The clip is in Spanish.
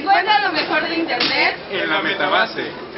Encuentra lo mejor de Internet en la Metabase.